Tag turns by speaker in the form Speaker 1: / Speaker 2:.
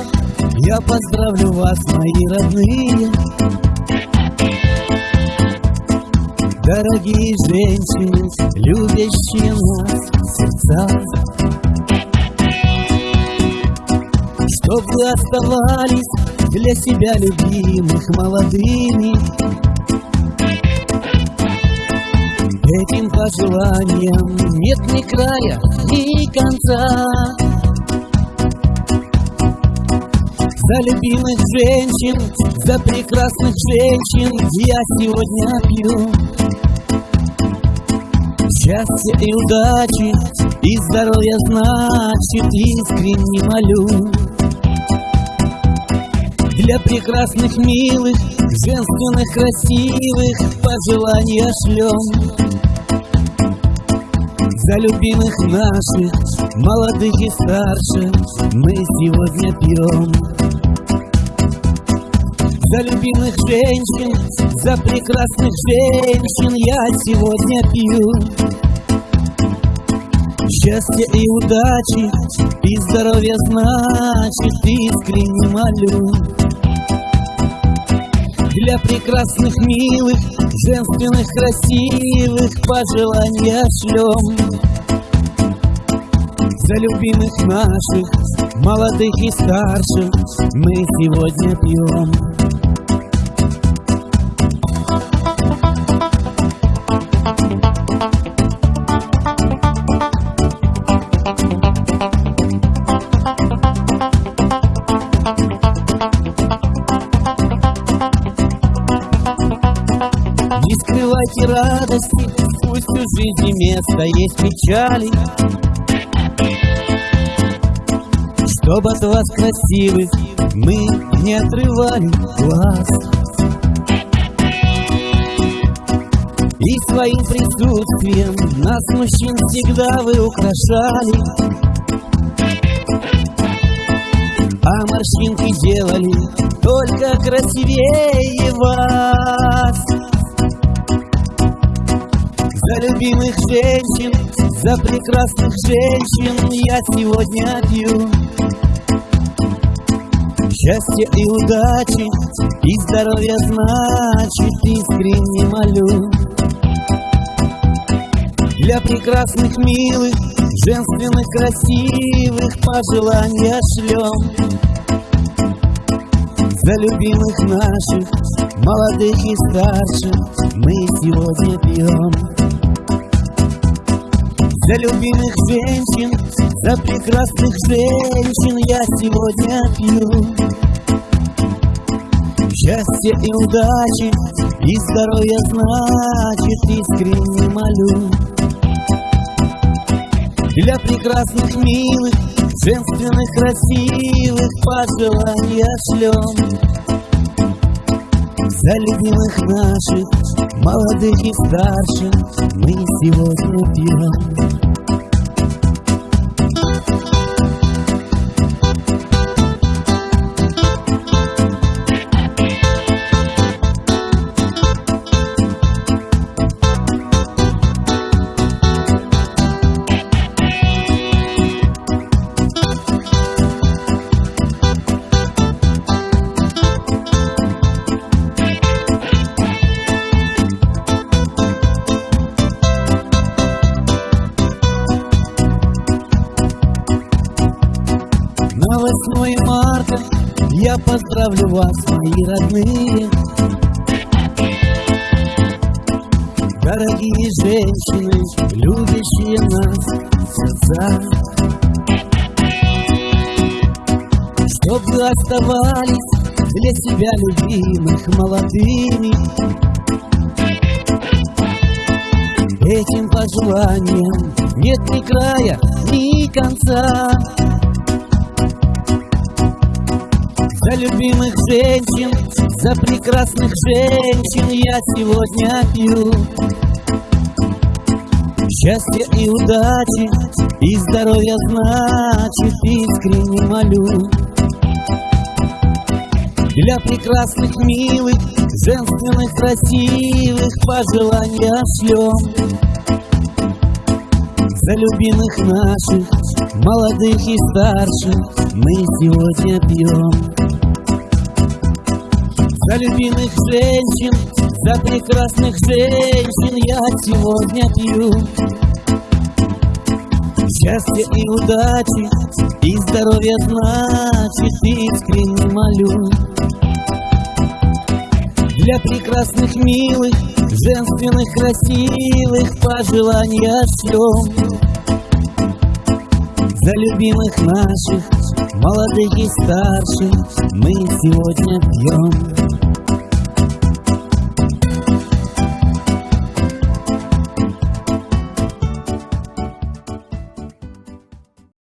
Speaker 1: 8 марта Я поздравлю вас, мои родные. Дорогие женщины, любящие нас сердца. Чтоб вы оставались для себя любимых молодыми. Этим пожеланиям нет ни края, ни конца За любимых женщин, за прекрасных женщин Я сегодня пью. Счастья и удачи, и здоровья значит Искренне молю. Для прекрасных, милых, женственных, красивых Пожелания шлем за любимых наших, молодых и старших, мы сегодня пьем. За любимых женщин, за прекрасных женщин я сегодня пью. Счастья и удачи, и здоровья значит, искренне молю. Для прекрасных, милых, женственных, красивых пожелания шлем. За любимых наших, молодых и старших Мы сегодня пьем Скрывайте радости, пусть у жизни место есть печали. Чтоб от вас красивых мы не отрывали глаз. И своим присутствием нас, мужчин, всегда вы украшали. А морщинки делали только красивее вас За любимых женщин, за прекрасных женщин Я сегодня пью. Счастья и удачи, и здоровья значит Искренне молю. Для прекрасных, милых, женственных, красивых Пожелания шлем. За любимых наших, молодых и старших Мы сегодня пьем За любимых женщин, за прекрасных женщин Я сегодня пью. Счастья и удачи, и здоровья значит Искренне молю. Для прекрасных, милых, женственных, красивых пожелания шлем. За любимых наших, молодых и старших Мы сегодня пьем 8 марта я поздравлю вас, мои родные. Дорогие женщины, любящие нас сердца. Чтоб вы оставались для себя любимых молодыми. Этим пожеланиям нет ни края, ни конца За любимых женщин, за прекрасных женщин Я сегодня пью. Счастья и удачи, и здоровья значит Искренне молю. Для прекрасных, милых, женственных, красивых Пожелания шлем. За любимых наших Молодых и старших мы сегодня пьем За любимых женщин, за прекрасных женщин Я сегодня пью. Счастья и удачи, и здоровья значит Искренне молю. Для прекрасных, милых, женственных, красивых Пожелания шлем За любимых наших, молодых и старших Мы сегодня пьем